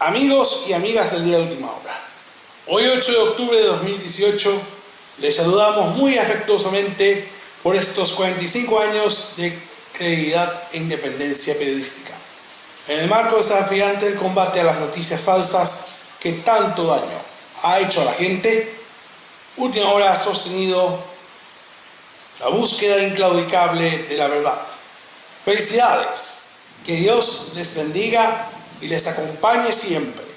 Amigos y amigas del día de última hora, hoy 8 de octubre de 2018 les saludamos muy afectuosamente por estos 45 años de credibilidad e independencia periodística. En el marco desafiante del combate a las noticias falsas que tanto daño ha hecho a la gente, Última Hora ha sostenido la búsqueda inclaudicable de la verdad. Felicidades, que Dios les bendiga y les acompañe siempre.